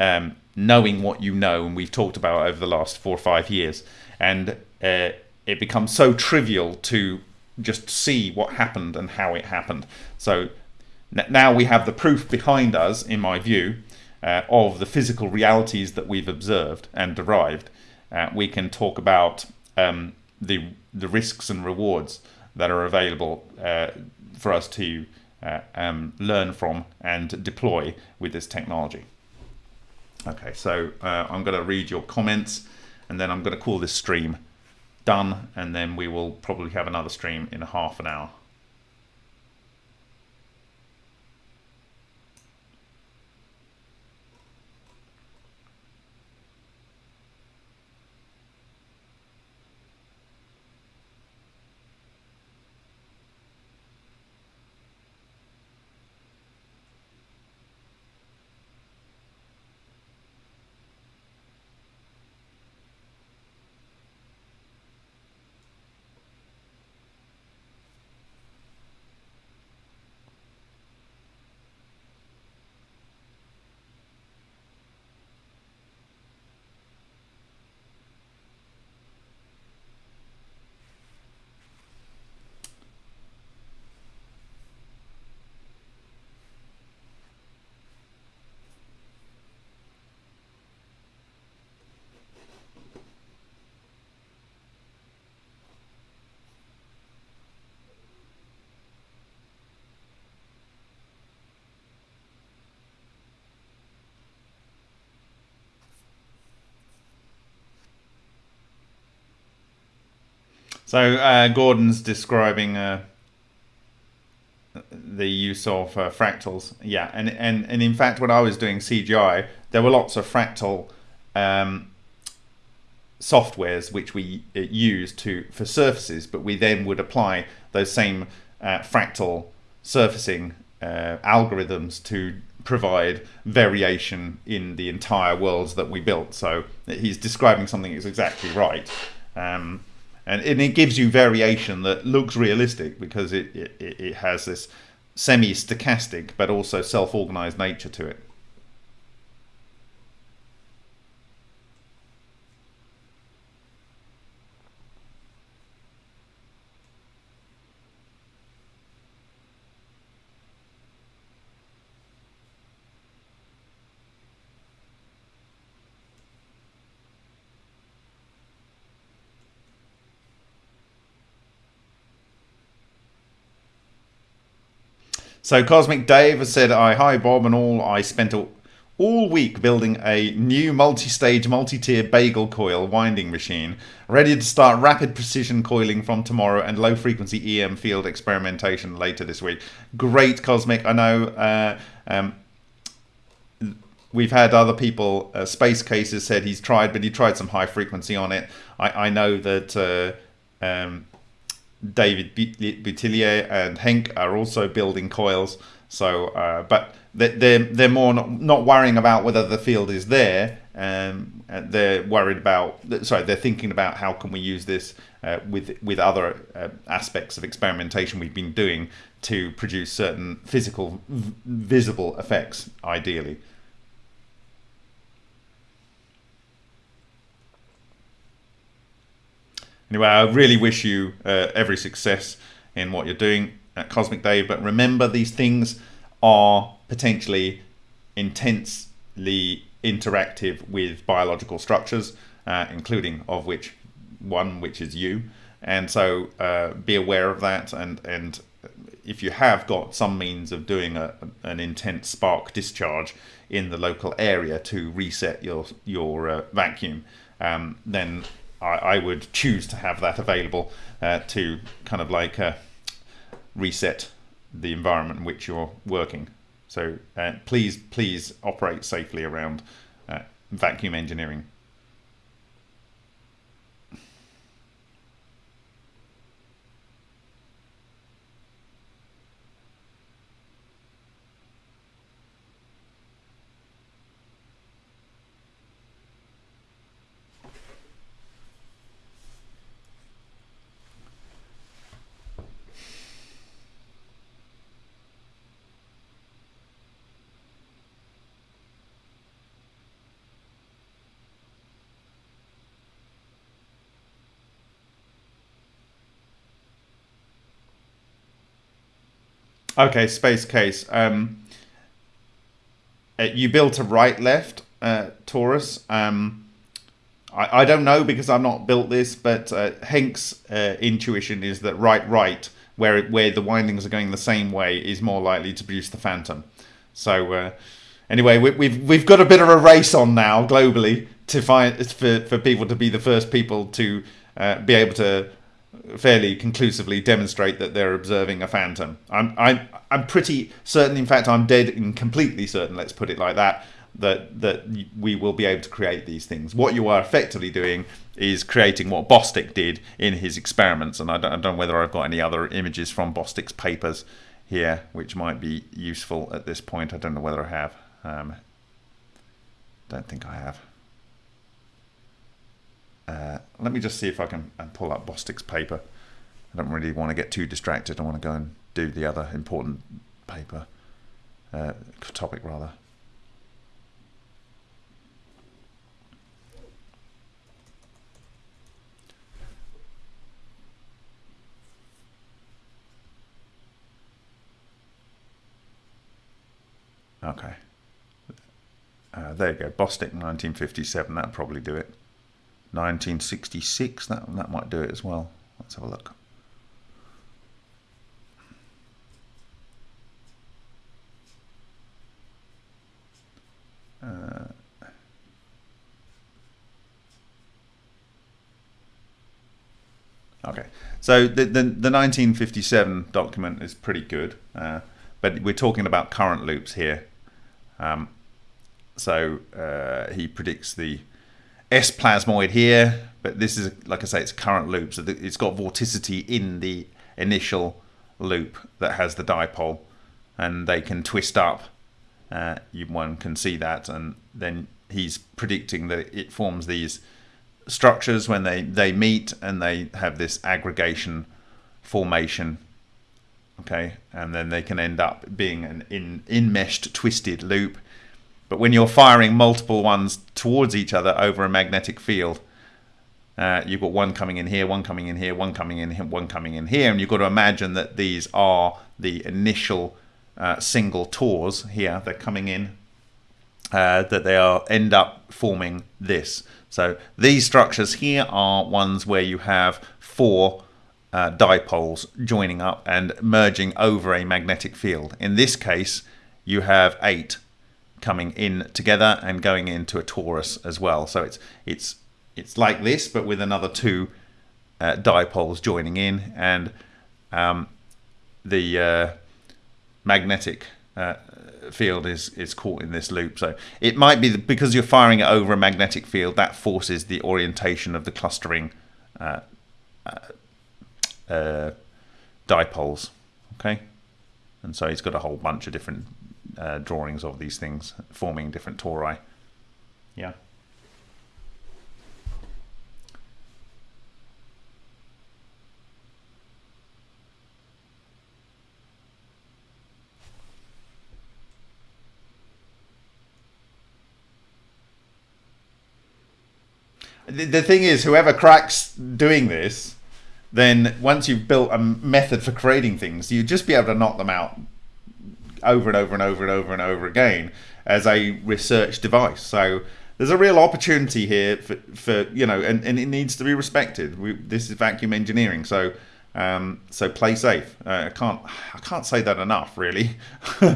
Um, knowing what you know, and we've talked about over the last four or five years, and uh, it becomes so trivial to just see what happened and how it happened. So now we have the proof behind us, in my view, uh, of the physical realities that we've observed and derived. Uh, we can talk about um, the the risks and rewards that are available uh, for us to uh, um, learn from and deploy with this technology. Okay, so uh, I'm going to read your comments and then I'm going to call this stream done and then we will probably have another stream in half an hour. So uh, Gordon's describing uh, the use of uh, fractals. Yeah, and, and, and in fact, when I was doing CGI, there were lots of fractal um, softwares which we uh, used to for surfaces, but we then would apply those same uh, fractal surfacing uh, algorithms to provide variation in the entire worlds that we built. So he's describing something that's exactly right. Um, and, and it gives you variation that looks realistic because it, it, it has this semi-stochastic but also self-organized nature to it. So Cosmic Dave has said, "I hi Bob and all. I spent a, all week building a new multi-stage, multi-tier bagel coil winding machine, ready to start rapid precision coiling from tomorrow and low-frequency EM field experimentation later this week." Great, Cosmic. I know. Uh, um, we've had other people, uh, Space Cases said he's tried, but he tried some high frequency on it. I, I know that uh, um, David Boutillier and Henk are also building coils. So, uh, but they're they're more not, not worrying about whether the field is there. Um, they're worried about sorry, they're thinking about how can we use this uh, with with other uh, aspects of experimentation we've been doing to produce certain physical visible effects, ideally. Anyway, I really wish you uh, every success in what you're doing at Cosmic Dave. but remember these things are potentially intensely interactive with biological structures, uh, including of which one, which is you. And so uh, be aware of that. And, and if you have got some means of doing a, an intense spark discharge in the local area to reset your, your uh, vacuum, um, then I, I, would choose to have that available uh, to kind of like uh, reset the environment in which you're working. So uh, please, please operate safely around uh, vacuum engineering. Okay, space case. Um, uh, you built a right left uh, torus. Um, I, I don't know because I've not built this, but uh, uh, intuition is that right right, where where the windings are going the same way, is more likely to produce the phantom. So uh, anyway, we, we've we've got a bit of a race on now globally to find for for people to be the first people to uh, be able to fairly conclusively demonstrate that they're observing a phantom. I'm, I'm, I'm pretty certain, in fact, I'm dead and completely certain, let's put it like that, that, that we will be able to create these things. What you are effectively doing is creating what Bostick did in his experiments, and I don't, I don't know whether I've got any other images from Bostick's papers here, which might be useful at this point. I don't know whether I have. Um, don't think I have. Uh, let me just see if I can pull up Bostick's paper. I don't really want to get too distracted. I want to go and do the other important paper uh, topic rather. Okay. Uh, there you go. Bostick 1957. That'll probably do it. 1966, that, that might do it as well. Let's have a look. Uh, okay, so the, the, the 1957 document is pretty good, uh, but we're talking about current loops here. Um, so uh, he predicts the S plasmoid here, but this is, like I say, it's current loop, so it's got vorticity in the initial loop that has the dipole, and they can twist up. Uh, you, one can see that, and then he's predicting that it forms these structures when they, they meet and they have this aggregation formation okay? And then they can end up being an in enmeshed twisted loop but when you're firing multiple ones towards each other over a magnetic field, uh, you've got one coming in here, one coming in here, one coming in here, one coming in here, and you've got to imagine that these are the initial uh, single tors here. They're coming in, uh, that they are end up forming this. So these structures here are ones where you have four uh, dipoles joining up and merging over a magnetic field. In this case, you have eight coming in together and going into a torus as well. So it's it's it's like this, but with another two uh, dipoles joining in, and um, the uh, magnetic uh, field is is caught in this loop. So it might be because you're firing it over a magnetic field that forces the orientation of the clustering uh, uh, uh, dipoles. Okay, and so he's got a whole bunch of different uh, drawings of these things forming different tori. Yeah. The, the thing is, whoever cracks doing this, then once you've built a method for creating things, you just be able to knock them out over and over and over and over and over again as a research device. So there's a real opportunity here for, for you know, and, and it needs to be respected. We, this is vacuum engineering, so um, so play safe. Uh, I can't I can't say that enough, really.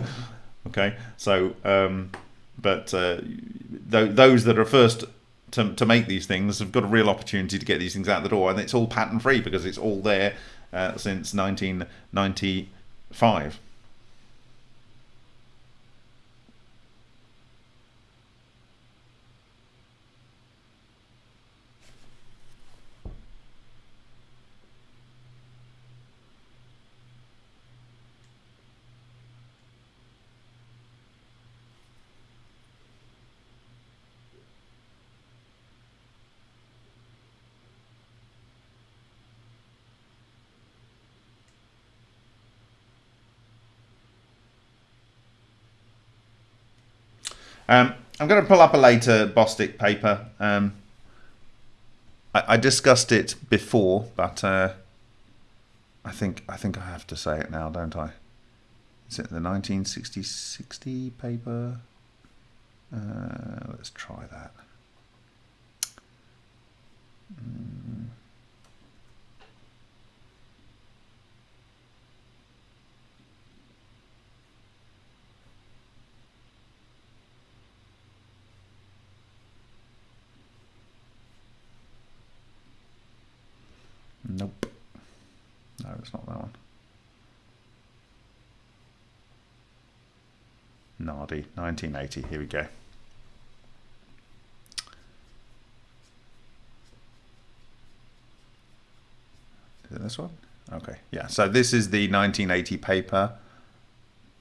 okay, so um, but uh, th those that are first to, to make these things have got a real opportunity to get these things out the door, and it's all patent free because it's all there uh, since 1995. Um, I'm going to pull up a later Bostick paper. Um, I, I, discussed it before, but uh, I think I think I have to say it now, don't I? Is it the 1960 paper? Uh, let's try that. Mm. Nope. No, it's not that one. Nardi, 1980. Here we go. Is it this one? Okay, yeah. So this is the 1980 paper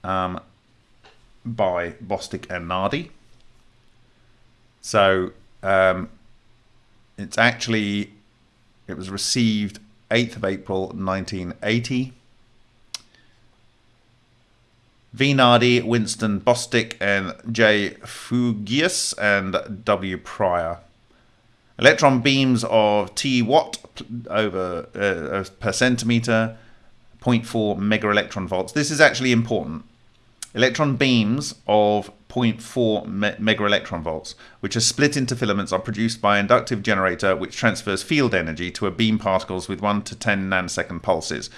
um, by Bostick and Nardi. So um, it's actually it was received 8th of April 1980. V. Nardi, Winston Bostick, and J. Feugeas, and W. Pryor. Electron beams of T watt over uh, per centimeter, 0.4 mega electron volts. This is actually important. Electron beams of 0.4 me mega electron volts, which are split into filaments, are produced by inductive generator which transfers field energy to a beam particles with 1 to 10 nanosecond pulses.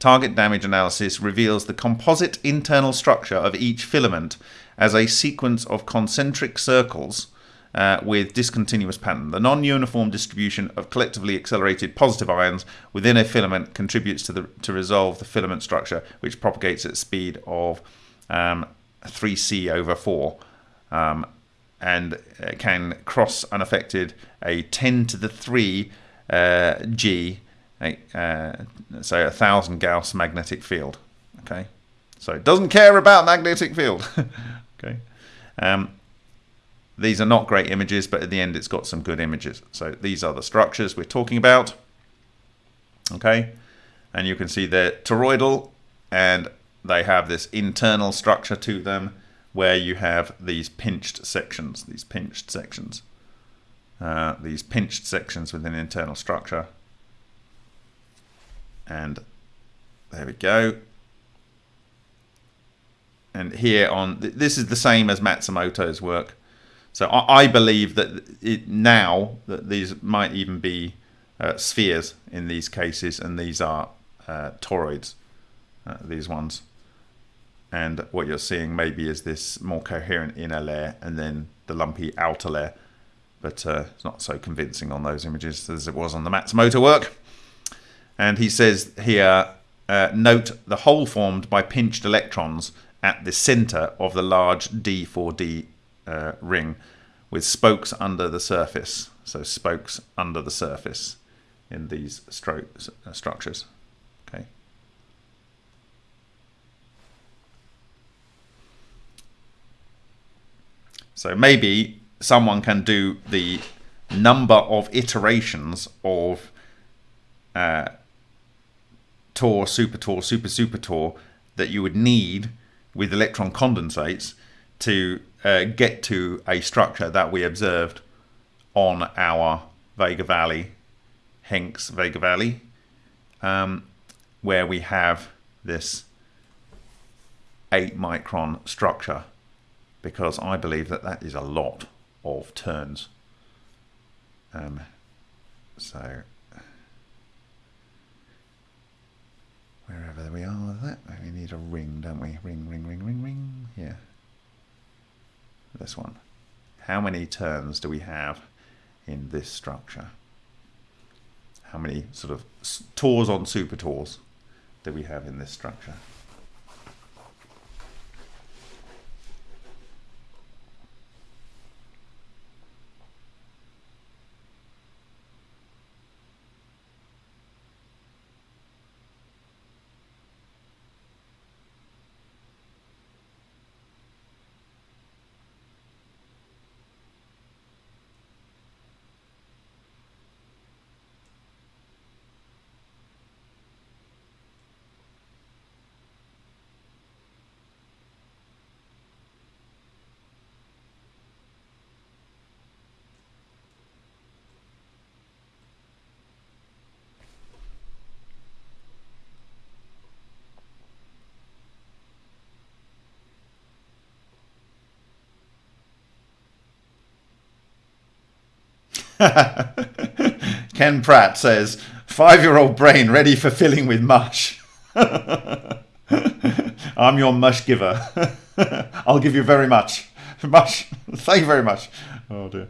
Target damage analysis reveals the composite internal structure of each filament as a sequence of concentric circles uh, with discontinuous pattern. The non-uniform distribution of collectively accelerated positive ions within a filament contributes to the to resolve the filament structure, which propagates at speed of um, 3c over 4 um, and can cross unaffected a 10 to the 3 uh, G, uh, so a thousand Gauss magnetic field. Okay, so it doesn't care about magnetic field. okay, um, these are not great images, but at the end it's got some good images. So these are the structures we're talking about. Okay, and you can see they're toroidal and they have this internal structure to them where you have these pinched sections, these pinched sections, uh, these pinched sections within internal structure. And there we go. And here on, this is the same as Matsumoto's work. So I, I believe that it, now that these might even be uh, spheres in these cases, and these are uh, toroids, uh, these ones and what you're seeing maybe is this more coherent inner layer and then the lumpy outer layer but uh, it's not so convincing on those images as it was on the Matsumoto work and he says here, uh, note the hole formed by pinched electrons at the center of the large D4D uh, ring with spokes under the surface. So spokes under the surface in these uh, structures. Okay. So maybe someone can do the number of iterations of uh, Tor, Super Tor, Super Super Tor that you would need with electron condensates to uh, get to a structure that we observed on our Vega Valley, Henks Vega Valley, um, where we have this 8 micron structure because I believe that that is a lot of turns. Um, so wherever we are with that, we need a ring, don't we? Ring, ring, ring, ring, ring. Yeah. This one. How many turns do we have in this structure? How many sort of tors on super tors do we have in this structure? Ken Pratt says, five year old brain ready for filling with mush. I'm your mush giver. I'll give you very much. Mush. Thank you very much. Oh dear.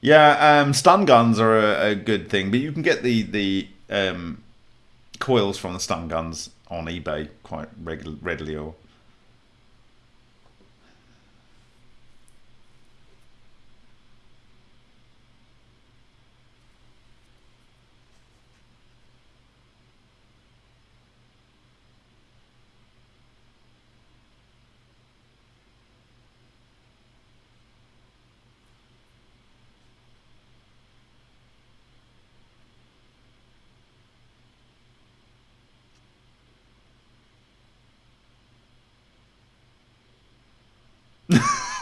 Yeah, um, stun guns are a, a, good thing, but you can get the the um, coils from the stun guns on eBay quite readily or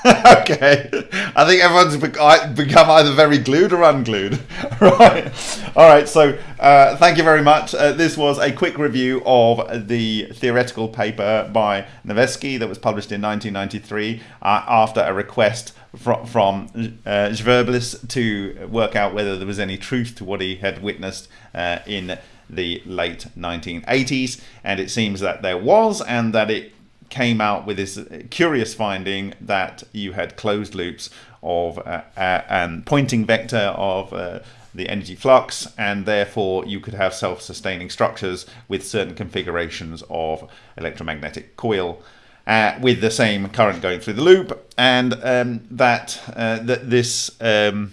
okay. I think everyone's become either very glued or unglued. right. All right. So uh, thank you very much. Uh, this was a quick review of the theoretical paper by Nevesky that was published in 1993 uh, after a request from, from uh, to work out whether there was any truth to what he had witnessed uh, in the late 1980s. And it seems that there was, and that it came out with this curious finding that you had closed loops of uh, and Poynting vector of uh, the energy flux and therefore you could have self-sustaining structures with certain configurations of electromagnetic coil uh, with the same current going through the loop and um, that uh, that this um,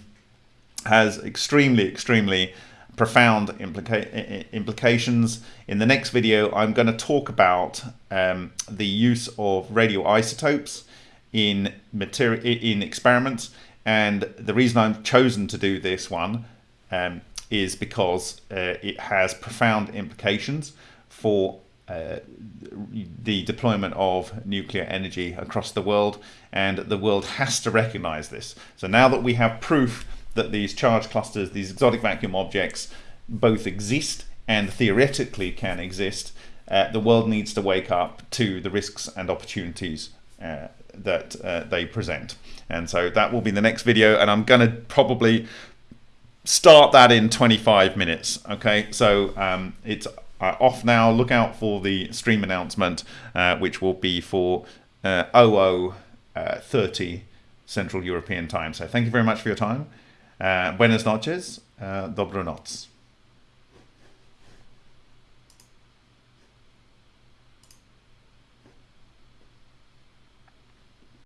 has extremely extremely profound implica implications. In the next video, I'm going to talk about um, the use of radioisotopes in material in experiments, and the reason I've chosen to do this one um, is because uh, it has profound implications for uh, the deployment of nuclear energy across the world, and the world has to recognize this. So now that we have proof that these charge clusters, these exotic vacuum objects, both exist and theoretically can exist, uh, the world needs to wake up to the risks and opportunities uh, that uh, they present. And so that will be the next video, and I'm going to probably start that in 25 minutes. Okay, so um, it's uh, off now. Look out for the stream announcement, uh, which will be for uh, 0030 Central European time. So thank you very much for your time. Uh, buenas noches, uh, dobro noc.